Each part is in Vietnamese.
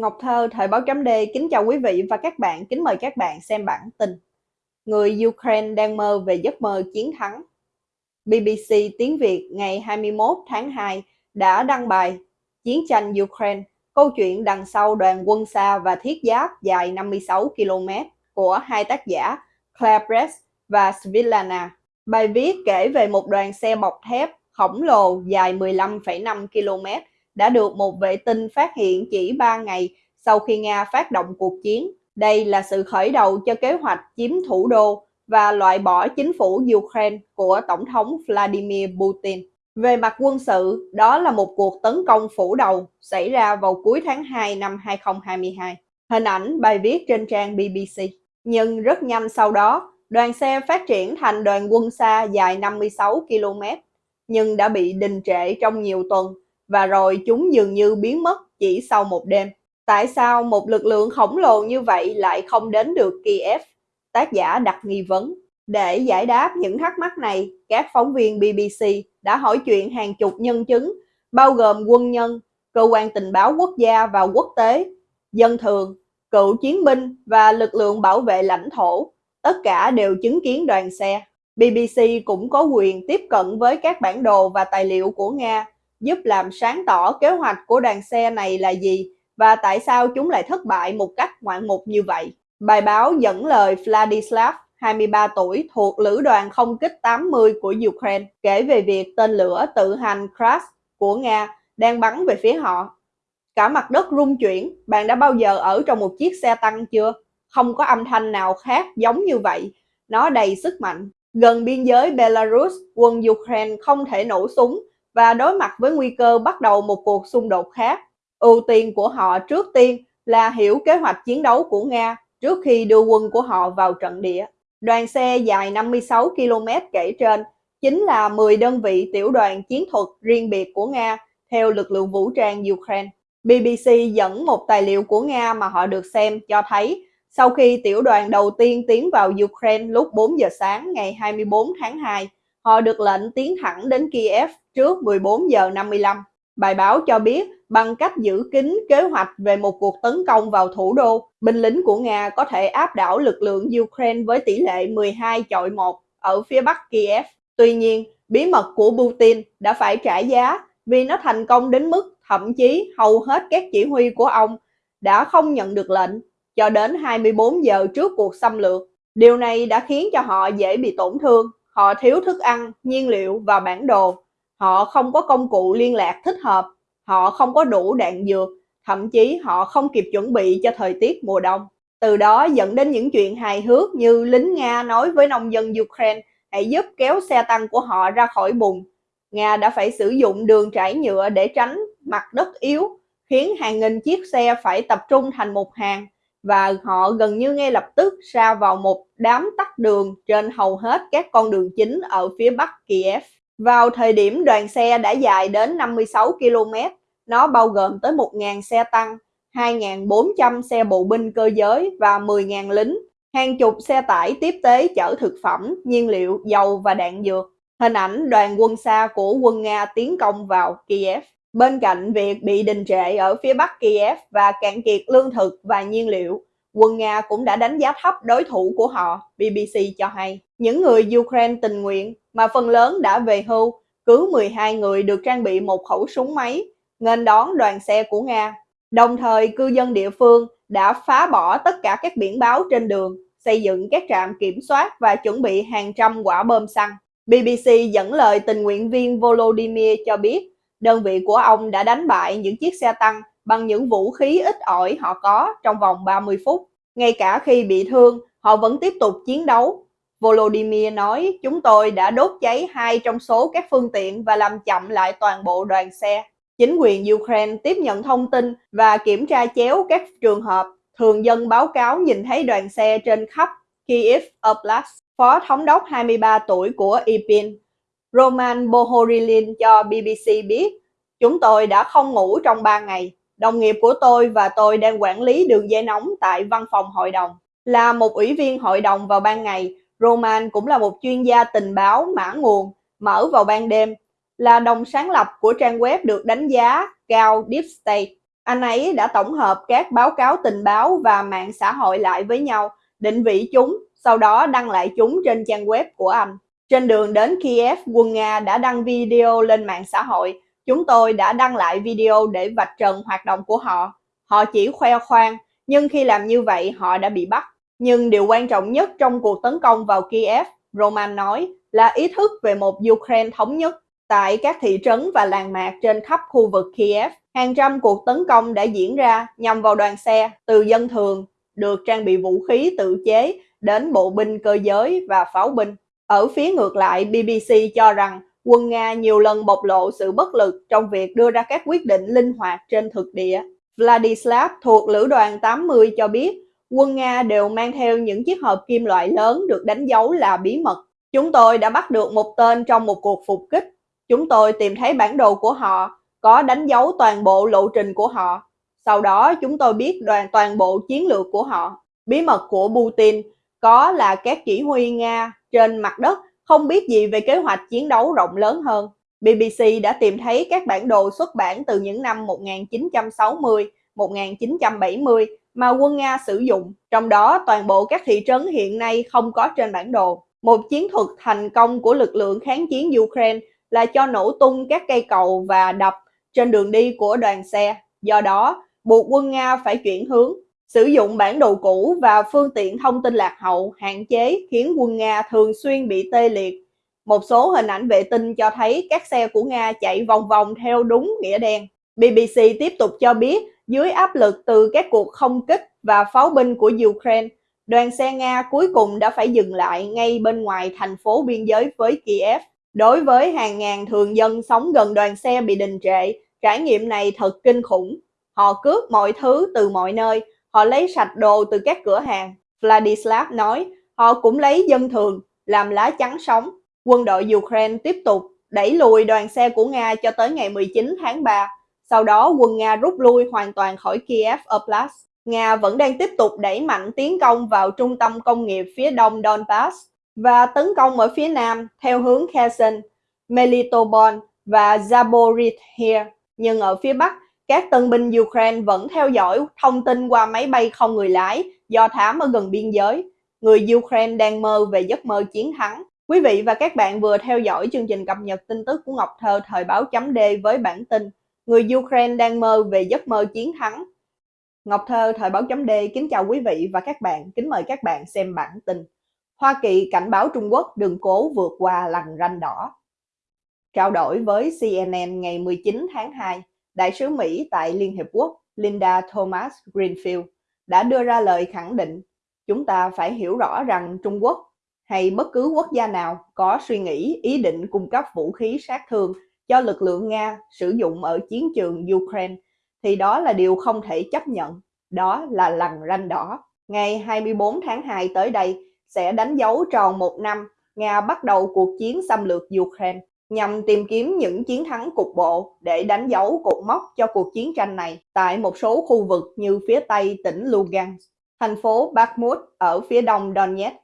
Ngọc Thơ, Thời báo chấm D kính chào quý vị và các bạn, kính mời các bạn xem bản tin. Người Ukraine đang mơ về giấc mơ chiến thắng. BBC tiếng Việt ngày 21 tháng 2 đã đăng bài Chiến tranh Ukraine, câu chuyện đằng sau đoàn quân xa và thiết giáp dài 56 km của hai tác giả Claire Press và Svilana. Bài viết kể về một đoàn xe bọc thép khổng lồ dài 15,5 km đã được một vệ tinh phát hiện chỉ 3 ngày sau khi Nga phát động cuộc chiến. Đây là sự khởi đầu cho kế hoạch chiếm thủ đô và loại bỏ chính phủ Ukraine của Tổng thống Vladimir Putin. Về mặt quân sự, đó là một cuộc tấn công phủ đầu xảy ra vào cuối tháng 2 năm 2022. Hình ảnh bài viết trên trang BBC. Nhưng rất nhanh sau đó, đoàn xe phát triển thành đoàn quân xa dài 56 km, nhưng đã bị đình trệ trong nhiều tuần và rồi chúng dường như biến mất chỉ sau một đêm. Tại sao một lực lượng khổng lồ như vậy lại không đến được Kiev? Tác giả đặt nghi vấn. Để giải đáp những thắc mắc này, các phóng viên BBC đã hỏi chuyện hàng chục nhân chứng, bao gồm quân nhân, cơ quan tình báo quốc gia và quốc tế, dân thường, cựu chiến binh và lực lượng bảo vệ lãnh thổ. Tất cả đều chứng kiến đoàn xe. BBC cũng có quyền tiếp cận với các bản đồ và tài liệu của Nga giúp làm sáng tỏ kế hoạch của đoàn xe này là gì và tại sao chúng lại thất bại một cách ngoạn mục như vậy. Bài báo dẫn lời Vladislav, 23 tuổi, thuộc lữ đoàn không kích 80 của Ukraine, kể về việc tên lửa tự hành Kras của Nga đang bắn về phía họ. Cả mặt đất rung chuyển, bạn đã bao giờ ở trong một chiếc xe tăng chưa? Không có âm thanh nào khác giống như vậy, nó đầy sức mạnh. Gần biên giới Belarus, quân Ukraine không thể nổ súng và đối mặt với nguy cơ bắt đầu một cuộc xung đột khác. Ưu tiên của họ trước tiên là hiểu kế hoạch chiến đấu của Nga trước khi đưa quân của họ vào trận địa. Đoàn xe dài 56 km kể trên chính là 10 đơn vị tiểu đoàn chiến thuật riêng biệt của Nga theo lực lượng vũ trang Ukraine. BBC dẫn một tài liệu của Nga mà họ được xem cho thấy sau khi tiểu đoàn đầu tiên tiến vào Ukraine lúc 4 giờ sáng ngày 24 tháng 2, họ được lệnh tiến thẳng đến Kiev trước 14 giờ 55. Bài báo cho biết bằng cách giữ kín kế hoạch về một cuộc tấn công vào thủ đô, binh lính của Nga có thể áp đảo lực lượng Ukraine với tỷ lệ 12 chọi 1 ở phía bắc Kiev. Tuy nhiên, bí mật của Putin đã phải trả giá vì nó thành công đến mức thậm chí hầu hết các chỉ huy của ông đã không nhận được lệnh cho đến 24 giờ trước cuộc xâm lược. Điều này đã khiến cho họ dễ bị tổn thương, họ thiếu thức ăn, nhiên liệu và bản đồ Họ không có công cụ liên lạc thích hợp, họ không có đủ đạn dược, thậm chí họ không kịp chuẩn bị cho thời tiết mùa đông. Từ đó dẫn đến những chuyện hài hước như lính Nga nói với nông dân Ukraine hãy giúp kéo xe tăng của họ ra khỏi bùn. Nga đã phải sử dụng đường trải nhựa để tránh mặt đất yếu, khiến hàng nghìn chiếc xe phải tập trung thành một hàng và họ gần như ngay lập tức sa vào một đám tắt đường trên hầu hết các con đường chính ở phía bắc Kiev. Vào thời điểm đoàn xe đã dài đến 56 km, nó bao gồm tới 1.000 xe tăng, 2.400 xe bộ binh cơ giới và 10.000 lính, hàng chục xe tải tiếp tế chở thực phẩm, nhiên liệu, dầu và đạn dược. Hình ảnh đoàn quân xa của quân Nga tiến công vào Kiev. Bên cạnh việc bị đình trệ ở phía bắc Kiev và cạn kiệt lương thực và nhiên liệu, quân Nga cũng đã đánh giá thấp đối thủ của họ, BBC cho hay. Những người Ukraine tình nguyện mà phần lớn đã về hưu, cứ 12 người được trang bị một khẩu súng máy, nghênh đón đoàn xe của Nga. Đồng thời, cư dân địa phương đã phá bỏ tất cả các biển báo trên đường, xây dựng các trạm kiểm soát và chuẩn bị hàng trăm quả bơm xăng. BBC dẫn lời tình nguyện viên Volodymyr cho biết, đơn vị của ông đã đánh bại những chiếc xe tăng bằng những vũ khí ít ỏi họ có trong vòng 30 phút. Ngay cả khi bị thương, họ vẫn tiếp tục chiến đấu. Volodymyr nói, chúng tôi đã đốt cháy hai trong số các phương tiện và làm chậm lại toàn bộ đoàn xe. Chính quyền Ukraine tiếp nhận thông tin và kiểm tra chéo các trường hợp thường dân báo cáo nhìn thấy đoàn xe trên khắp Kiev Oblast. Phó thống đốc 23 tuổi của Ipin. Roman Bohorilin cho BBC biết, chúng tôi đã không ngủ trong 3 ngày. Đồng nghiệp của tôi và tôi đang quản lý đường dây nóng tại văn phòng hội đồng. Là một ủy viên hội đồng vào ban ngày, Roman cũng là một chuyên gia tình báo mã nguồn, mở vào ban đêm, là đồng sáng lập của trang web được đánh giá cao Deep State. Anh ấy đã tổng hợp các báo cáo tình báo và mạng xã hội lại với nhau, định vị chúng, sau đó đăng lại chúng trên trang web của anh. Trên đường đến Kiev, quân Nga đã đăng video lên mạng xã hội. Chúng tôi đã đăng lại video để vạch trần hoạt động của họ. Họ chỉ khoe khoang, nhưng khi làm như vậy họ đã bị bắt. Nhưng điều quan trọng nhất trong cuộc tấn công vào Kiev, Roman nói, là ý thức về một Ukraine thống nhất. Tại các thị trấn và làng mạc trên khắp khu vực Kiev, hàng trăm cuộc tấn công đã diễn ra nhằm vào đoàn xe từ dân thường được trang bị vũ khí tự chế đến bộ binh cơ giới và pháo binh. Ở phía ngược lại, BBC cho rằng quân Nga nhiều lần bộc lộ sự bất lực trong việc đưa ra các quyết định linh hoạt trên thực địa. Vladislav thuộc Lữ đoàn 80 cho biết quân Nga đều mang theo những chiếc hộp kim loại lớn được đánh dấu là bí mật. Chúng tôi đã bắt được một tên trong một cuộc phục kích. Chúng tôi tìm thấy bản đồ của họ, có đánh dấu toàn bộ lộ trình của họ. Sau đó chúng tôi biết đoàn toàn bộ chiến lược của họ. Bí mật của Putin có là các chỉ huy Nga trên mặt đất không biết gì về kế hoạch chiến đấu rộng lớn hơn. BBC đã tìm thấy các bản đồ xuất bản từ những năm 1960, 1970 mà quân Nga sử dụng, trong đó toàn bộ các thị trấn hiện nay không có trên bản đồ. Một chiến thuật thành công của lực lượng kháng chiến Ukraine là cho nổ tung các cây cầu và đập trên đường đi của đoàn xe. Do đó, buộc quân Nga phải chuyển hướng, sử dụng bản đồ cũ và phương tiện thông tin lạc hậu hạn chế khiến quân Nga thường xuyên bị tê liệt. Một số hình ảnh vệ tinh cho thấy các xe của Nga chạy vòng vòng theo đúng nghĩa đen. BBC tiếp tục cho biết dưới áp lực từ các cuộc không kích và pháo binh của Ukraine, đoàn xe Nga cuối cùng đã phải dừng lại ngay bên ngoài thành phố biên giới với Kiev. Đối với hàng ngàn thường dân sống gần đoàn xe bị đình trệ, trải nghiệm này thật kinh khủng. Họ cướp mọi thứ từ mọi nơi, họ lấy sạch đồ từ các cửa hàng. Vladislav nói, họ cũng lấy dân thường, làm lá chắn sống. Quân đội Ukraine tiếp tục đẩy lùi đoàn xe của Nga cho tới ngày 19 tháng 3. Sau đó quân Nga rút lui hoàn toàn khỏi Kiev Oblast. Nga vẫn đang tiếp tục đẩy mạnh tiến công vào trung tâm công nghiệp phía đông Donbass và tấn công ở phía nam theo hướng Kherson, Melitopol và Zaporizhia. Nhưng ở phía bắc, các tân binh Ukraine vẫn theo dõi thông tin qua máy bay không người lái do thám ở gần biên giới. Người Ukraine đang mơ về giấc mơ chiến thắng. Quý vị và các bạn vừa theo dõi chương trình cập nhật tin tức của Ngọc Thơ thời báo chấm D với bản tin Người Ukraine đang mơ về giấc mơ chiến thắng. Ngọc Thơ thời báo chấm D kính chào quý vị và các bạn, kính mời các bạn xem bản tin. Hoa Kỳ cảnh báo Trung Quốc đừng cố vượt qua lằn ranh đỏ. Trao đổi với CNN ngày 19 tháng 2, Đại sứ Mỹ tại Liên Hiệp Quốc Linda Thomas Greenfield đã đưa ra lời khẳng định chúng ta phải hiểu rõ rằng Trung Quốc hay bất cứ quốc gia nào có suy nghĩ ý định cung cấp vũ khí sát thương cho lực lượng Nga sử dụng ở chiến trường Ukraine thì đó là điều không thể chấp nhận, đó là lằn ranh đỏ. Ngày 24 tháng 2 tới đây sẽ đánh dấu tròn một năm Nga bắt đầu cuộc chiến xâm lược Ukraine nhằm tìm kiếm những chiến thắng cục bộ để đánh dấu cột mốc cho cuộc chiến tranh này tại một số khu vực như phía tây tỉnh Lugansk, thành phố Bakhmut ở phía đông Donetsk.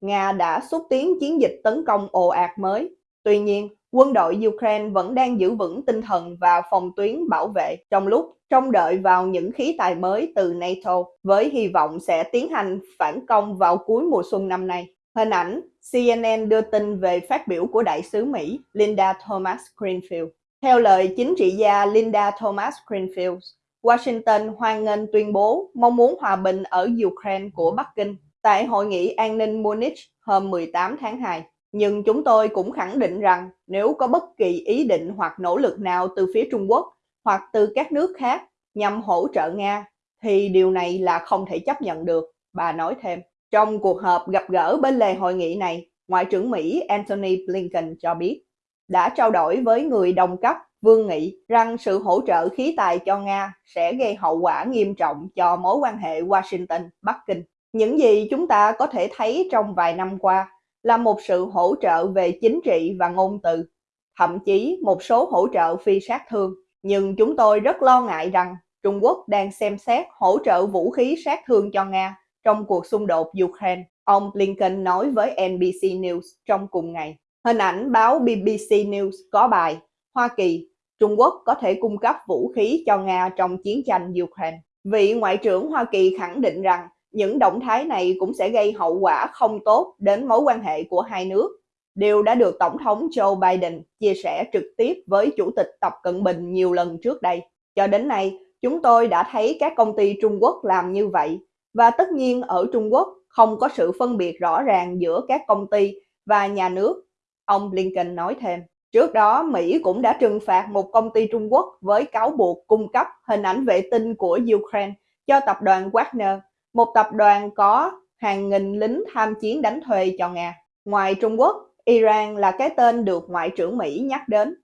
Nga đã xúc tiến chiến dịch tấn công ồ ạt mới. Tuy nhiên, quân đội Ukraine vẫn đang giữ vững tinh thần và phòng tuyến bảo vệ trong lúc trông đợi vào những khí tài mới từ NATO với hy vọng sẽ tiến hành phản công vào cuối mùa xuân năm nay. Hình ảnh CNN đưa tin về phát biểu của đại sứ Mỹ Linda Thomas Greenfield. Theo lời chính trị gia Linda Thomas Greenfield, Washington hoan nghênh tuyên bố mong muốn hòa bình ở Ukraine của Bắc Kinh tại Hội nghị an ninh Munich hôm 18 tháng 2. Nhưng chúng tôi cũng khẳng định rằng nếu có bất kỳ ý định hoặc nỗ lực nào từ phía Trung Quốc hoặc từ các nước khác nhằm hỗ trợ Nga, thì điều này là không thể chấp nhận được, bà nói thêm. Trong cuộc họp gặp gỡ bên lề hội nghị này, Ngoại trưởng Mỹ Antony Blinken cho biết đã trao đổi với người đồng cấp Vương Nghị rằng sự hỗ trợ khí tài cho Nga sẽ gây hậu quả nghiêm trọng cho mối quan hệ Washington-Bắc Kinh. Những gì chúng ta có thể thấy trong vài năm qua là một sự hỗ trợ về chính trị và ngôn từ, thậm chí một số hỗ trợ phi sát thương. Nhưng chúng tôi rất lo ngại rằng Trung Quốc đang xem xét hỗ trợ vũ khí sát thương cho Nga trong cuộc xung đột Ukraine, ông Blinken nói với NBC News trong cùng ngày. Hình ảnh báo BBC News có bài Hoa Kỳ Trung Quốc có thể cung cấp vũ khí cho Nga trong chiến tranh Ukraine. Vị Ngoại trưởng Hoa Kỳ khẳng định rằng những động thái này cũng sẽ gây hậu quả không tốt đến mối quan hệ của hai nước. Điều đã được Tổng thống Joe Biden chia sẻ trực tiếp với Chủ tịch Tập Cận Bình nhiều lần trước đây. Cho đến nay, chúng tôi đã thấy các công ty Trung Quốc làm như vậy và tất nhiên ở Trung Quốc không có sự phân biệt rõ ràng giữa các công ty và nhà nước, ông Blinken nói thêm. Trước đó, Mỹ cũng đã trừng phạt một công ty Trung Quốc với cáo buộc cung cấp hình ảnh vệ tinh của Ukraine cho tập đoàn Wagner, một tập đoàn có hàng nghìn lính tham chiến đánh thuê cho Nga. Ngoài Trung Quốc, Iran là cái tên được Ngoại trưởng Mỹ nhắc đến,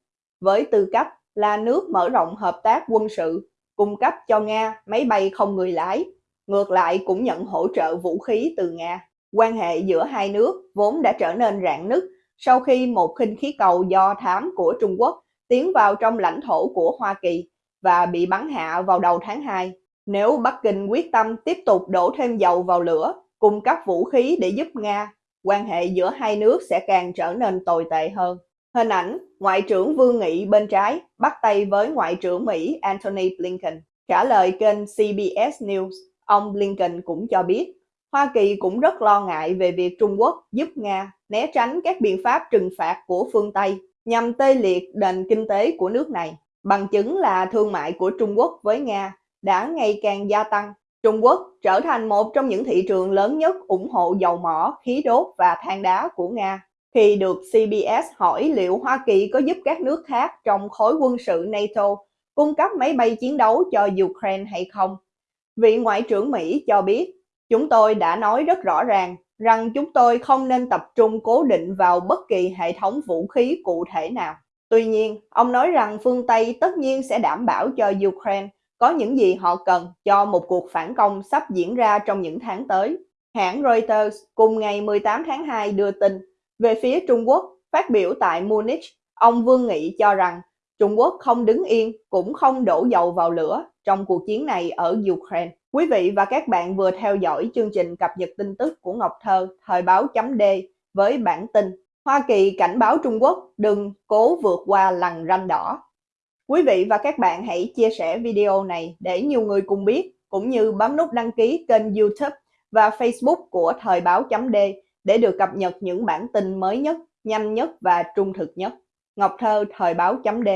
với tư cách là nước mở rộng hợp tác quân sự, cung cấp cho Nga máy bay không người lái, ngược lại cũng nhận hỗ trợ vũ khí từ Nga. Quan hệ giữa hai nước vốn đã trở nên rạn nứt sau khi một khinh khí cầu do thám của Trung Quốc tiến vào trong lãnh thổ của Hoa Kỳ và bị bắn hạ vào đầu tháng 2. Nếu Bắc Kinh quyết tâm tiếp tục đổ thêm dầu vào lửa, cung cấp vũ khí để giúp Nga, quan hệ giữa hai nước sẽ càng trở nên tồi tệ hơn. Hình ảnh Ngoại trưởng Vương Nghị bên trái bắt tay với Ngoại trưởng Mỹ Antony Blinken. Trả lời kênh CBS News, ông Blinken cũng cho biết Hoa Kỳ cũng rất lo ngại về việc Trung Quốc giúp Nga né tránh các biện pháp trừng phạt của phương Tây nhằm tê liệt nền kinh tế của nước này. Bằng chứng là thương mại của Trung Quốc với Nga đã ngày càng gia tăng. Trung Quốc trở thành một trong những thị trường lớn nhất ủng hộ dầu mỏ, khí đốt và than đá của Nga. Khi được CBS hỏi liệu Hoa Kỳ có giúp các nước khác trong khối quân sự NATO cung cấp máy bay chiến đấu cho Ukraine hay không, vị Ngoại trưởng Mỹ cho biết Chúng tôi đã nói rất rõ ràng rằng chúng tôi không nên tập trung cố định vào bất kỳ hệ thống vũ khí cụ thể nào. Tuy nhiên, ông nói rằng phương Tây tất nhiên sẽ đảm bảo cho Ukraine có những gì họ cần cho một cuộc phản công sắp diễn ra trong những tháng tới. Hãng Reuters cùng ngày 18 tháng 2 đưa tin về phía Trung Quốc phát biểu tại Munich, ông Vương Nghị cho rằng Trung Quốc không đứng yên cũng không đổ dầu vào lửa trong cuộc chiến này ở Ukraine. Quý vị và các bạn vừa theo dõi chương trình cập nhật tin tức của Ngọc Thơ thời báo chấm D với bản tin Hoa Kỳ cảnh báo Trung Quốc đừng cố vượt qua lằn ranh đỏ. Quý vị và các bạn hãy chia sẻ video này để nhiều người cùng biết, cũng như bấm nút đăng ký kênh youtube và facebook của thời báo chấm D để được cập nhật những bản tin mới nhất, nhanh nhất và trung thực nhất. Ngọc Thơ thời báo chấm D.